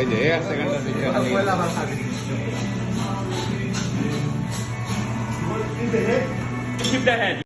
Wala ba sabi? In the head. Keep the head.